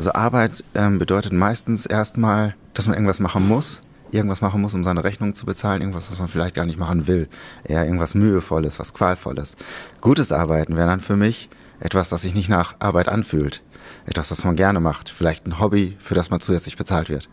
Also Arbeit ähm, bedeutet meistens erstmal, dass man irgendwas machen muss, irgendwas machen muss, um seine Rechnung zu bezahlen, irgendwas, was man vielleicht gar nicht machen will. Eher irgendwas Mühevolles, was Qualvolles. Gutes Arbeiten wäre dann für mich etwas, das sich nicht nach Arbeit anfühlt. Etwas, was man gerne macht. Vielleicht ein Hobby, für das man zusätzlich bezahlt wird.